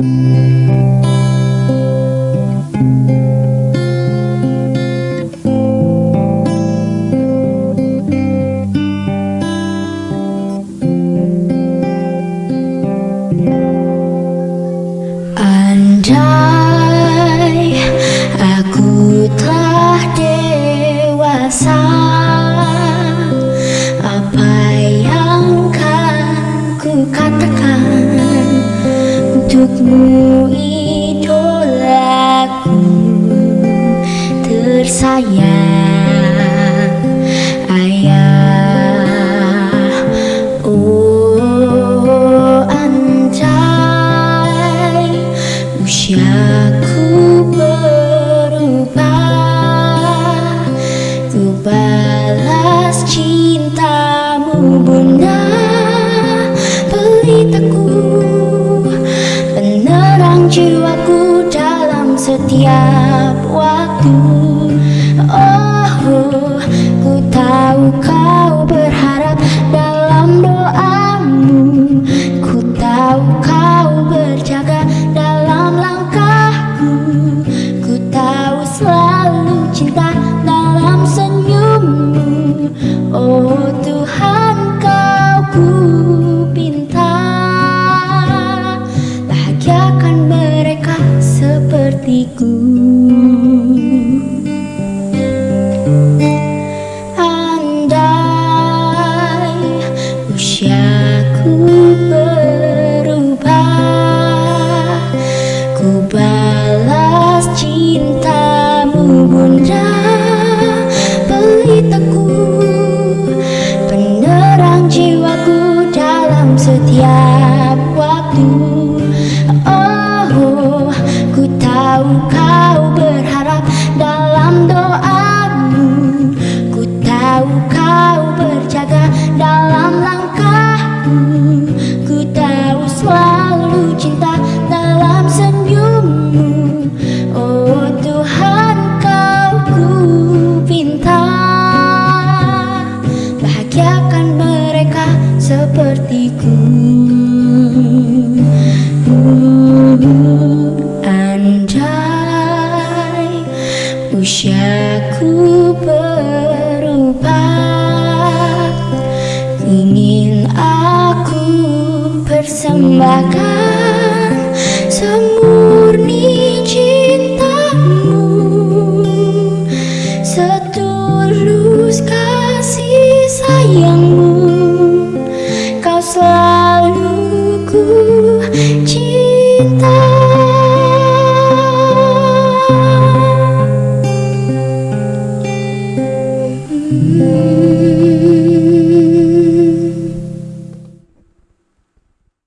Música wujudmu idolaku tersayang. jiwaku dalam setiap waktu. diriku sepertiku. Anjay usiaku berubah. Ingin aku persembahkan semurni Mm-hmm.